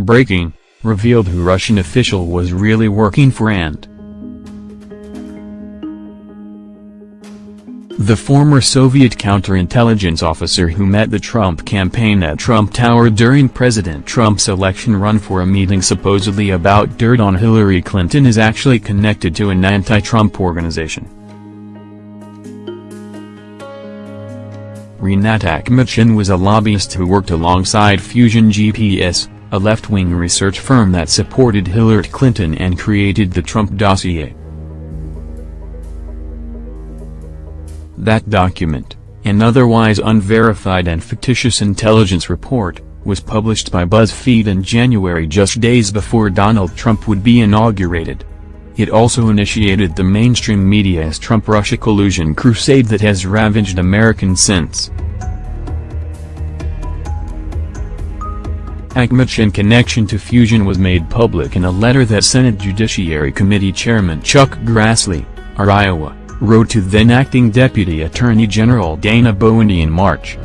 Breaking, revealed who Russian official was really working for and The former Soviet counterintelligence officer who met the Trump campaign at Trump Tower during President Trump's election run for a meeting supposedly about dirt on Hillary Clinton is actually connected to an anti-Trump organization. Rinat Akhmetshin was a lobbyist who worked alongside Fusion GPS, a left-wing research firm that supported Hillary Clinton and created the Trump dossier. That document, an otherwise unverified and fictitious intelligence report, was published by BuzzFeed in January just days before Donald Trump would be inaugurated. It also initiated the mainstream media's Trump-Russia collusion crusade that has ravaged Americans since. Akhmetshin connection to Fusion was made public in a letter that Senate Judiciary Committee Chairman Chuck Grassley, R. Iowa, wrote to then-acting Deputy Attorney General Dana Boente in March.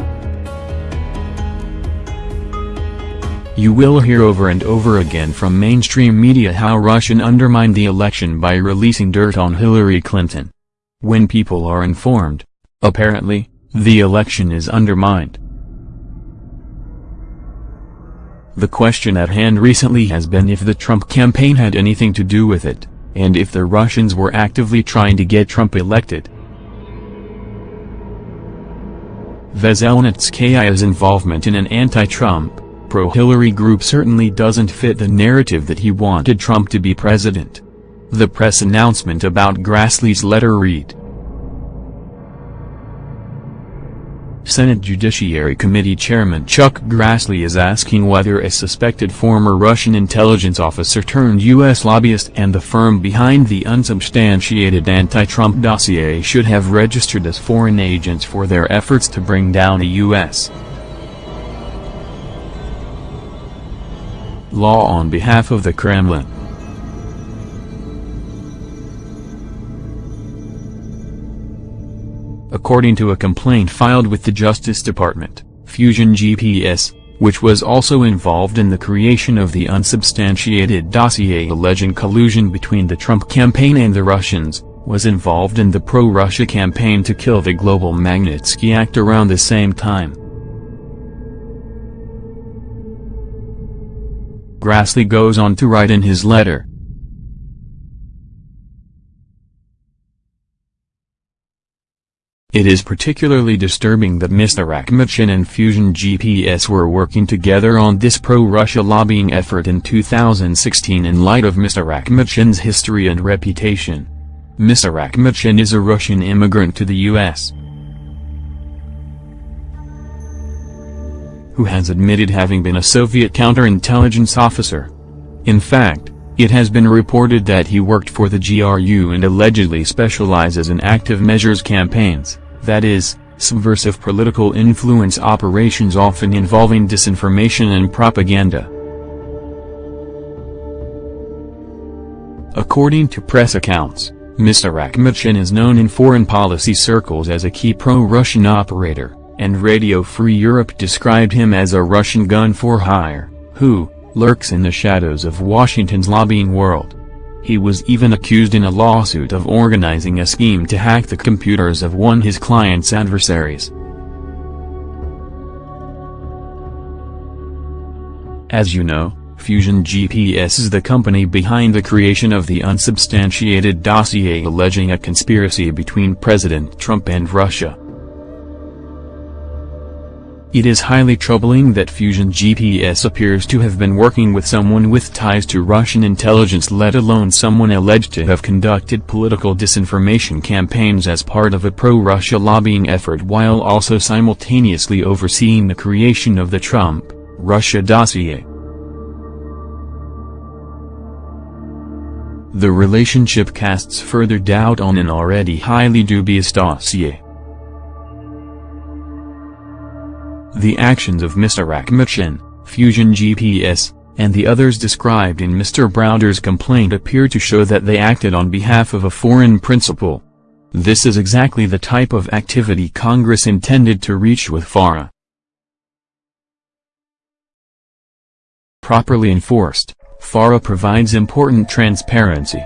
You will hear over and over again from mainstream media how Russian undermined the election by releasing dirt on Hillary Clinton. When people are informed, apparently, the election is undermined. The question at hand recently has been if the Trump campaign had anything to do with it and if the Russians were actively trying to get Trump elected. Veselnitskaya's involvement in an anti-Trump, pro-Hillary group certainly doesn't fit the narrative that he wanted Trump to be president. The press announcement about Grassley's letter read, Senate Judiciary Committee Chairman Chuck Grassley is asking whether a suspected former Russian intelligence officer turned U.S. lobbyist and the firm behind the unsubstantiated anti-Trump dossier should have registered as foreign agents for their efforts to bring down a U.S. law on behalf of the Kremlin. According to a complaint filed with the Justice Department, Fusion GPS, which was also involved in the creation of the unsubstantiated dossier alleging collusion between the Trump campaign and the Russians, was involved in the pro-Russia campaign to kill the global Magnitsky Act around the same time. Grassley goes on to write in his letter, It is particularly disturbing that Mr. Akhmetshin and Fusion GPS were working together on this pro-Russia lobbying effort in 2016 in light of Mr. Akhmetshin's history and reputation. Mr. Akhmetshin is a Russian immigrant to the U.S. who has admitted having been a Soviet counterintelligence officer. In fact, it has been reported that he worked for the GRU and allegedly specializes in active measures campaigns that is, subversive political influence operations often involving disinformation and propaganda. According to press accounts, Mr. Akhmetshin is known in foreign policy circles as a key pro-Russian operator, and Radio Free Europe described him as a Russian gun for hire, who, lurks in the shadows of Washington's lobbying world. He was even accused in a lawsuit of organizing a scheme to hack the computers of one his client's adversaries. As you know, Fusion GPS is the company behind the creation of the unsubstantiated dossier alleging a conspiracy between President Trump and Russia. It is highly troubling that Fusion GPS appears to have been working with someone with ties to Russian intelligence let alone someone alleged to have conducted political disinformation campaigns as part of a pro-Russia lobbying effort while also simultaneously overseeing the creation of the Trump, Russia dossier. The relationship casts further doubt on an already highly dubious dossier. The actions of Mr. Akhmetshin, Fusion GPS, and the others described in Mr. Browder's complaint appear to show that they acted on behalf of a foreign principal. This is exactly the type of activity Congress intended to reach with FARA. properly enforced, FARA provides important transparency.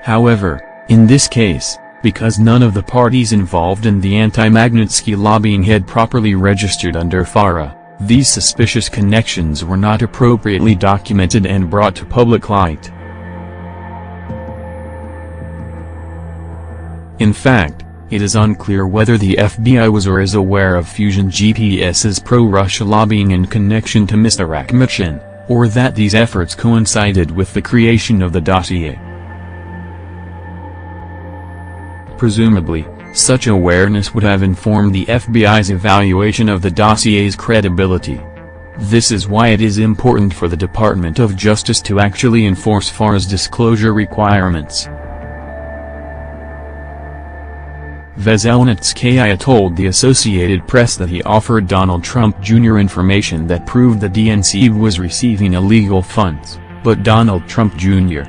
However, in this case, because none of the parties involved in the anti-Magnitsky lobbying had properly registered under FARA, these suspicious connections were not appropriately documented and brought to public light. In fact, it is unclear whether the FBI was or is aware of Fusion GPS's pro-Russia lobbying in connection to Mr. Akhmetshin, or that these efforts coincided with the creation of the dossier. Presumably, such awareness would have informed the FBI's evaluation of the dossier's credibility. This is why it is important for the Department of Justice to actually enforce FARA's disclosure requirements. Veselnitskaya told the Associated Press that he offered Donald Trump Jr. information that proved the DNC was receiving illegal funds, but Donald Trump Jr.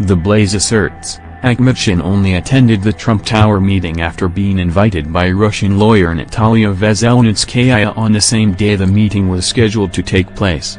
The Blaze asserts, Akhmetshin only attended the Trump Tower meeting after being invited by Russian lawyer Natalia Veselnitskaya on the same day the meeting was scheduled to take place.